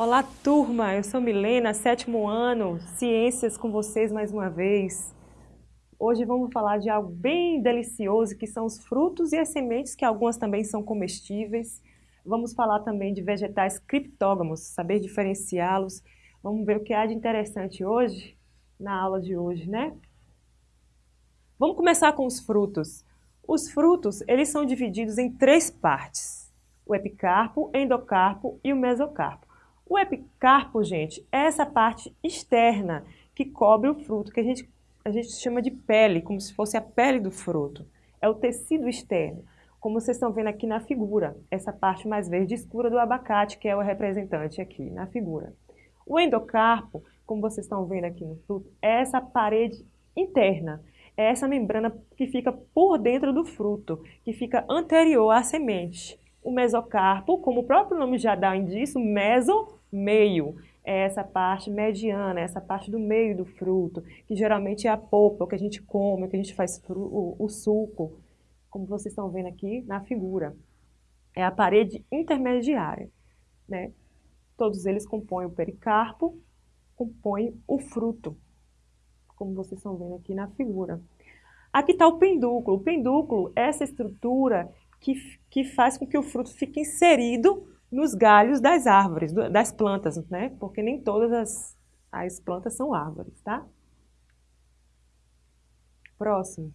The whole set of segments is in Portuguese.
Olá, turma! Eu sou Milena, sétimo ano, Ciências com vocês mais uma vez. Hoje vamos falar de algo bem delicioso, que são os frutos e as sementes, que algumas também são comestíveis. Vamos falar também de vegetais criptógamos, saber diferenciá-los. Vamos ver o que há de interessante hoje, na aula de hoje, né? Vamos começar com os frutos. Os frutos, eles são divididos em três partes. O epicarpo, endocarpo e o mesocarpo. O epicarpo, gente, é essa parte externa que cobre o fruto, que a gente, a gente chama de pele, como se fosse a pele do fruto. É o tecido externo, como vocês estão vendo aqui na figura, essa parte mais verde escura do abacate, que é o representante aqui na figura. O endocarpo, como vocês estão vendo aqui no fruto, é essa parede interna, é essa membrana que fica por dentro do fruto, que fica anterior à semente. O mesocarpo, como o próprio nome já dá indício, meso meio, é essa parte mediana, essa parte do meio do fruto, que geralmente é a polpa, o que a gente come, o que a gente faz o, o suco, como vocês estão vendo aqui na figura. É a parede intermediária, né? Todos eles compõem o pericarpo, compõem o fruto, como vocês estão vendo aqui na figura. Aqui está o pendúculo. O pendúculo é essa estrutura que, que faz com que o fruto fique inserido nos galhos das árvores, das plantas, né? Porque nem todas as, as plantas são árvores, tá? Próximo.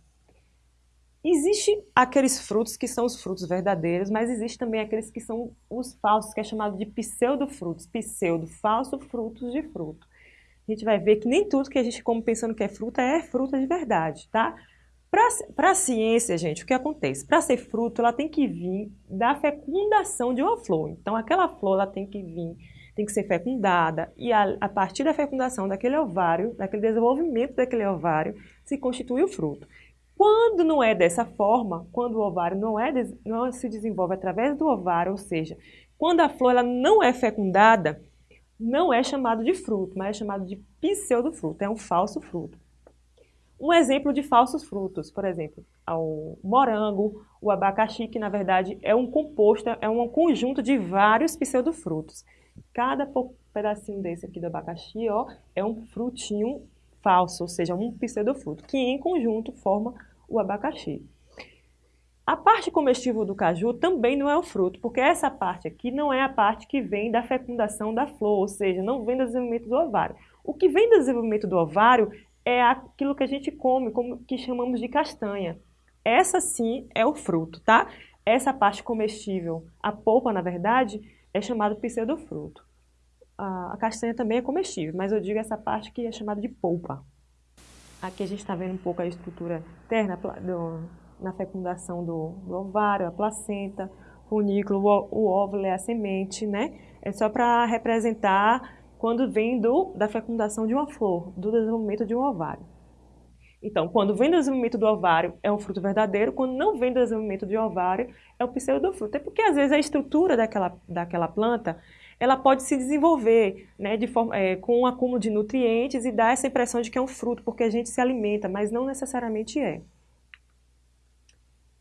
Existe aqueles frutos que são os frutos verdadeiros, mas existe também aqueles que são os falsos, que é chamado de pseudofrutos. Pseudo, falso, frutos de fruto. A gente vai ver que nem tudo que a gente come pensando que é fruta é fruta de verdade, tá? Para a ciência, gente, o que acontece? Para ser fruto, ela tem que vir da fecundação de uma flor. Então, aquela flor ela tem que vir, tem que ser fecundada, e a, a partir da fecundação daquele ovário, daquele desenvolvimento daquele ovário, se constitui o fruto. Quando não é dessa forma, quando o ovário não, é, não se desenvolve através do ovário, ou seja, quando a flor ela não é fecundada, não é chamado de fruto, mas é chamado de pseudofruto, é um falso fruto. Um exemplo de falsos frutos, por exemplo, o morango, o abacaxi, que na verdade é um composto, é um conjunto de vários pseudofrutos. Cada pedacinho desse aqui do abacaxi ó, é um frutinho falso, ou seja, um pseudofruto, que em conjunto forma o abacaxi. A parte comestível do caju também não é o fruto, porque essa parte aqui não é a parte que vem da fecundação da flor, ou seja, não vem do desenvolvimento do ovário. O que vem do desenvolvimento do ovário é aquilo que a gente come, como que chamamos de castanha. Essa sim é o fruto, tá? Essa parte comestível, a polpa, na verdade, é chamado pseudofruto. A, a castanha também é comestível, mas eu digo essa parte que é chamada de polpa. Aqui a gente está vendo um pouco a estrutura interna do, na fecundação do, do, ovário, a placenta, o funículo, o, o óvulo é a semente, né? É só para representar quando vem do, da fecundação de uma flor, do desenvolvimento de um ovário. Então, quando vem do desenvolvimento do ovário, é um fruto verdadeiro, quando não vem do desenvolvimento de ovário, é o pseudofruto. É porque, às vezes, a estrutura daquela, daquela planta, ela pode se desenvolver né, de forma, é, com um acúmulo de nutrientes e dar essa impressão de que é um fruto, porque a gente se alimenta, mas não necessariamente é.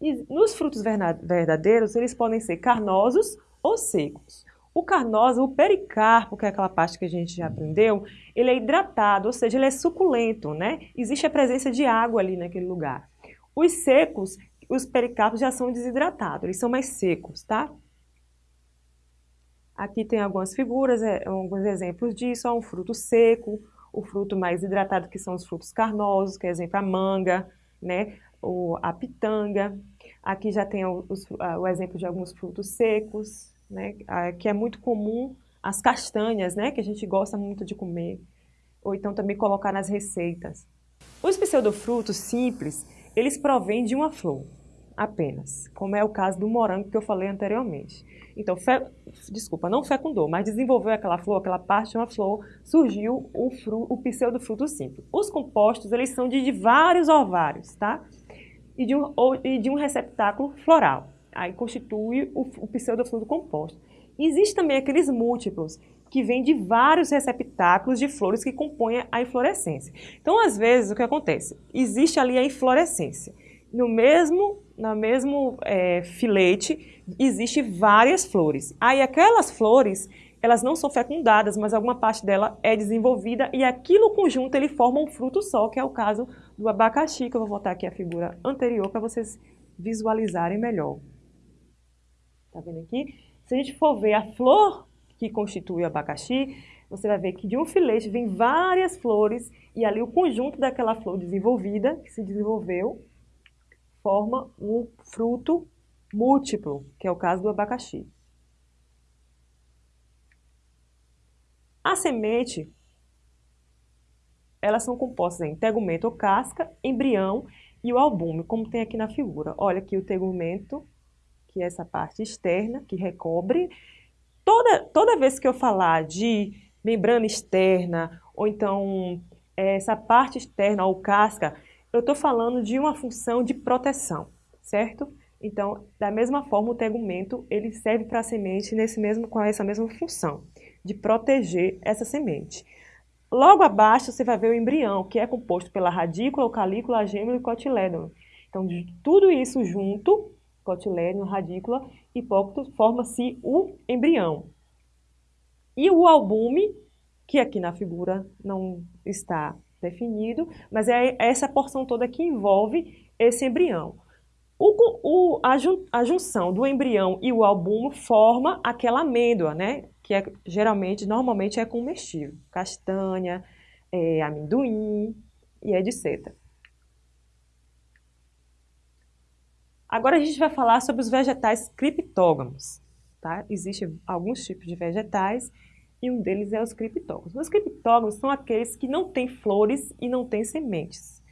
E nos frutos verdadeiros, eles podem ser carnosos ou secos. O carnoso, o pericarpo, que é aquela parte que a gente já aprendeu, ele é hidratado, ou seja, ele é suculento, né? Existe a presença de água ali naquele lugar. Os secos, os pericarpos já são desidratados, eles são mais secos, tá? Aqui tem algumas figuras, é, alguns exemplos disso, ó, um fruto seco, o fruto mais hidratado, que são os frutos carnosos, que é exemplo a manga, né? O, a pitanga. Aqui já tem o exemplo de alguns frutos secos, né, que é muito comum, as castanhas, né, que a gente gosta muito de comer, ou então também colocar nas receitas. Os pseudofrutos simples, eles provêm de uma flor, apenas, como é o caso do morango que eu falei anteriormente. Então, fe... desculpa, não fecundou, mas desenvolveu aquela flor, aquela parte de uma flor, surgiu o, fru... o pseudofruto simples. Os compostos, eles são de, vários ovários, tá? E de, um, e de um receptáculo floral aí constitui o, o pseudofluido composto. Existem também aqueles múltiplos, que vêm de vários receptáculos de flores que compõem a inflorescência. Então, às vezes, o que acontece? Existe ali a inflorescência. No mesmo, no mesmo é, filete, existe várias flores. Aí, aquelas flores, elas não são fecundadas, mas alguma parte dela é desenvolvida e aquilo conjunto ele forma um fruto só, que é o caso do abacaxi, que eu vou voltar aqui a figura anterior para vocês visualizarem melhor. Tá vendo aqui? Se a gente for ver a flor que constitui o abacaxi, você vai ver que de um filete vem várias flores e ali o conjunto daquela flor desenvolvida, que se desenvolveu, forma um fruto múltiplo, que é o caso do abacaxi. A semente, elas são compostas em tegumento ou casca, embrião e o albume, como tem aqui na figura. Olha aqui o tegumento, que é essa parte externa, que recobre. Toda, toda vez que eu falar de membrana externa, ou então é, essa parte externa ou casca, eu estou falando de uma função de proteção, certo? Então, da mesma forma, o tegumento ele serve para a semente nesse mesmo, com essa mesma função, de proteger essa semente. Logo abaixo você vai ver o embrião, que é composto pela radícula, o calícula, a gêmea e o cotilédon. Então, tudo isso junto, cotilédon, radícula, hipócito, forma-se o embrião. E o albume, que aqui na figura não está definido, mas é essa porção toda que envolve esse embrião. O, o, a, jun, a, junção do embrião e o albumo forma aquela amêndoa, né? Que é, geralmente, normalmente é comestível. Castanha, é, amendoim e etc. Agora a gente vai falar sobre os vegetais criptógamos. Tá? Existem alguns tipos de vegetais e um deles é os criptógamos. Os criptógamos são aqueles que não têm flores e não têm sementes.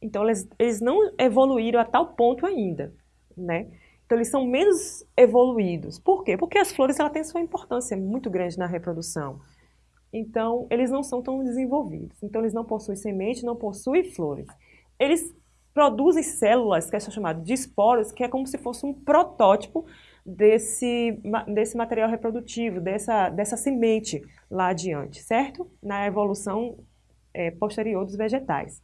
Então, eles, eles não evoluíram a tal ponto ainda, né? Então, eles são menos evoluídos. Por quê? Porque as flores ela têm sua importância muito grande na reprodução. Então, eles não são tão desenvolvidos. Então, eles não possuem semente, não possuem flores. Eles produzem células, que são chamadas de esporos, que é como se fosse um protótipo desse, desse material reprodutivo, dessa, dessa semente lá adiante, certo? Na evolução é, posterior dos vegetais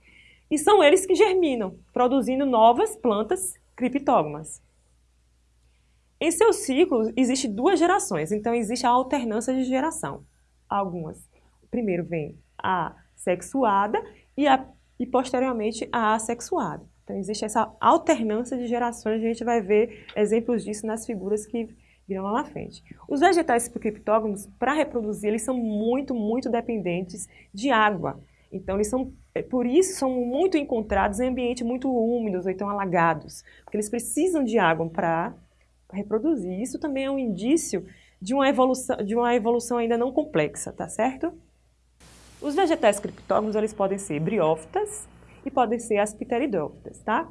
e são eles que germinam, produzindo novas plantas criptógamas. Em seus ciclos, existem duas gerações, então existe a alternância de geração. Algumas, primeiro vem a sexuada e, a, e posteriormente a assexuada. Então existe essa alternância de gerações, a gente vai ver exemplos disso nas figuras que virão lá na frente. Os vegetais criptógamos, para reproduzir, eles são muito, muito dependentes de água. Então, eles são, é, por isso, são muito encontrados em ambientes muito úmidos ou então alagados, porque eles precisam de água para reproduzir. Isso também é um indício de uma evolução, de uma evolução ainda não complexa, tá certo? Os vegetais criptógamos, eles podem ser briófitas e podem ser as pteridófitas, tá?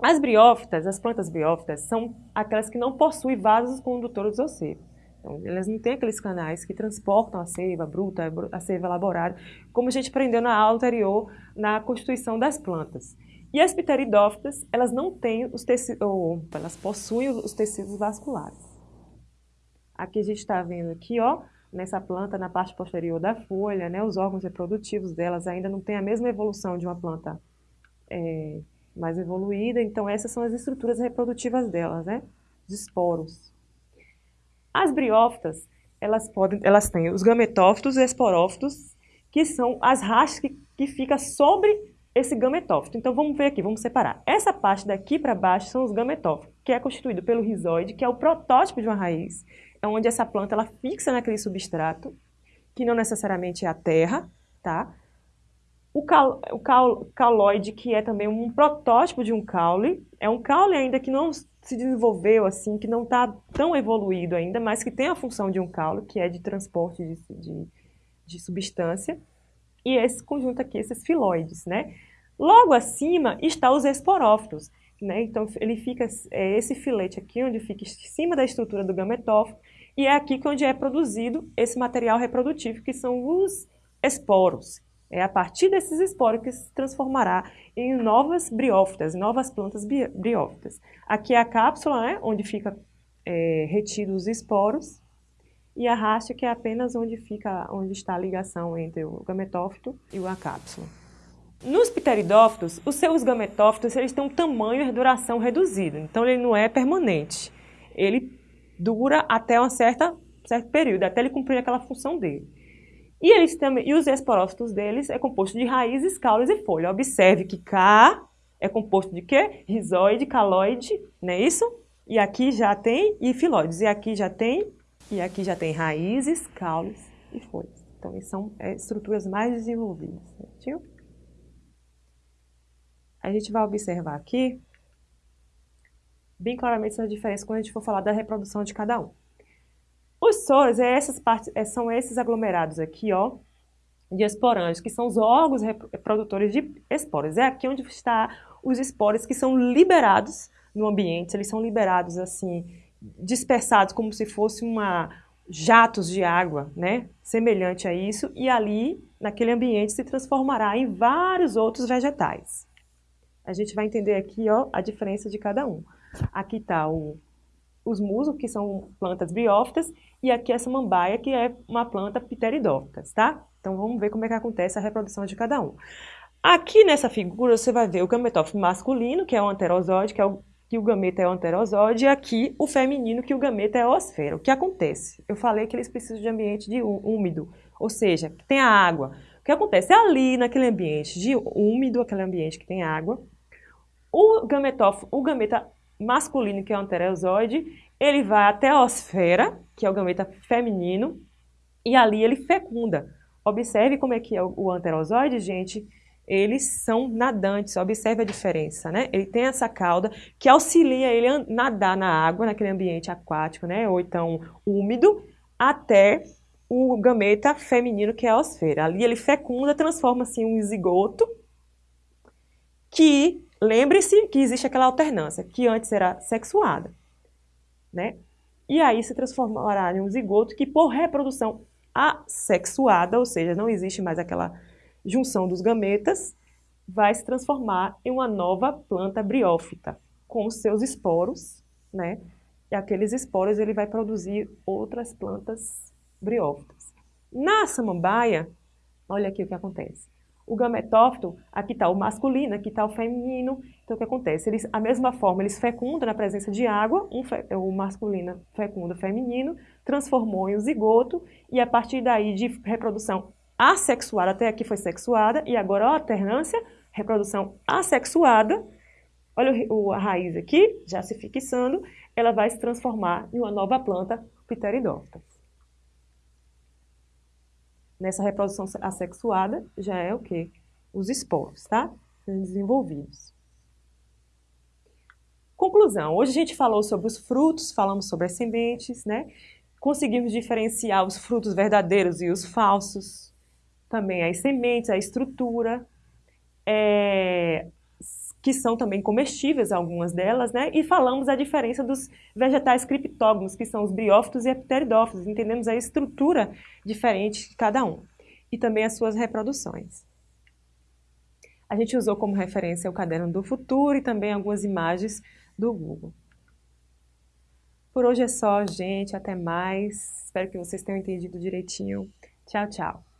As briófitas, as plantas briófitas, são aquelas que não possuem vasos condutores ou seco. Então, elas não têm aqueles canais que transportam a seiva bruta, a seiva elaborada, como a gente aprendeu na aula anterior, na constituição das plantas. E as pteridófitas, elas não têm os tecidos, ou elas possuem os tecidos vasculares. Aqui a gente está vendo aqui, ó, nessa planta, na parte posterior da folha, né, os órgãos reprodutivos delas ainda não têm a mesma evolução de uma planta é, mais evoluída, então essas são as estruturas reprodutivas delas, né, de esporos. As briófitas, elas, podem, elas têm os gametófitos e esporófitos, que são as rastras que, que ficam sobre esse gametófito. Então vamos ver aqui, vamos separar. Essa parte daqui para baixo são os gametófitos, que é constituído pelo rizoide, que é o protótipo de uma raiz, é onde essa planta ela fixa naquele substrato, que não necessariamente é a terra, tá? O, cal, o cal, cauloide, que é também um protótipo de um caule, é um caule ainda que não se desenvolveu assim, que não está tão evoluído ainda, mas que tem a função de um caule, que é de transporte de, de, de substância, e esse conjunto aqui, esses filóides, né? Logo acima está os esporófitos, né? Então, ele fica, é esse filete aqui, onde fica em cima da estrutura do gametófito, e é aqui que onde é produzido esse material reprodutivo, que são os esporos, é a partir desses esporos que se transformará em novas briófitas, novas plantas briófitas. Aqui é a cápsula, né, onde fica é, retido os esporos, e a haste, que é apenas onde, fica, onde está a ligação entre o gametófito e a cápsula. Nos pteridófitos, os seus gametófitos eles têm um tamanho e duração reduzido, então ele não é permanente. Ele dura até uma certa certo período, até ele cumprir aquela função dele. E, eles também, e os esporófitos deles é composto de raízes, caules e folha. Observe que K é composto de quê? Rizoide, caloide, não é isso? E aqui já tem e filóides. E aqui já tem, e aqui já tem raízes, caules e folhas. Então, são é, estruturas mais desenvolvidas, certinho? A gente vai observar aqui bem claramente essa diferença quando a gente for falar da reprodução de cada um. Os soros é essas partes, é, são esses aglomerados aqui, ó, de esporantes, que são os órgãos reprodutores de esporos. É aqui onde está os esporos que são liberados no ambiente, eles são liberados assim, dispersados como se fosse uma jatos de água, né? Semelhante a isso, e ali, naquele ambiente, se transformará em vários outros vegetais. A gente vai entender aqui, ó, a diferença de cada um. Aqui está os musgos, que são plantas briófitas, e aqui essa mambaia, que é uma planta pteridófitas, tá? Então vamos ver como é que acontece a reprodução de cada um. Aqui nessa figura você vai ver o gametófito masculino, que é o anterosóide, que é o que o gameta é o anterosóide, e aqui o feminino, que o gameta é a osfera. O que acontece? Eu falei que eles precisam de ambiente de úmido, ou seja, que tem a água. O que acontece? Ali, naquele ambiente de úmido, aquele ambiente que tem água, o gametófito, o gameta masculino, que é o anterosóide, ele vai até a osfera, que é o gameta feminino, e ali ele fecunda. Observe como é que é o anterosóide, gente. Eles são nadantes, observe a diferença, né? Ele tem essa cauda que auxilia ele a nadar na água, naquele ambiente aquático, né? Ou então úmido, até o gameta feminino, que é a osfera. Ali ele fecunda, transforma-se em um zigoto, que Lembre-se que existe aquela alternância, que antes era sexuada, né? E aí se transformará em um zigoto que, por reprodução assexuada, ou seja, não existe mais aquela junção dos gametas, vai se transformar em uma nova planta briófita, com seus esporos, né? E aqueles esporos ele vai produzir outras plantas briófitas. Na samambaia, olha aqui o que acontece. O gametófito, aqui está o masculino, aqui está o feminino. Então, o que acontece? Eles, a mesma forma, eles fecundam na presença de água, um fe, o masculino fecunda o feminino, transformou em um zigoto, e a partir daí de reprodução assexuada, até aqui foi sexuada, e agora a alternância, reprodução assexuada, olha o, a raiz aqui, já se fixando, ela vai se transformar em uma nova planta pteridófita nessa reprodução assexuada já é o quê? Os esporos, tá? Sendo desenvolvidos. Conclusão. Hoje a gente falou sobre os frutos, falamos sobre as sementes, né? Conseguimos diferenciar os frutos verdadeiros e os falsos. Também as sementes, a estrutura. É, que são também comestíveis, algumas delas, né? E falamos a diferença dos vegetais criptógamos, que são os briófitos e pteridófitos. Entendemos a estrutura diferente de cada um. E também as suas reproduções. A gente usou como referência o Caderno do Futuro e também algumas imagens do Google. Por hoje é só, gente. Até mais. Espero que vocês tenham entendido direitinho. Tchau, tchau.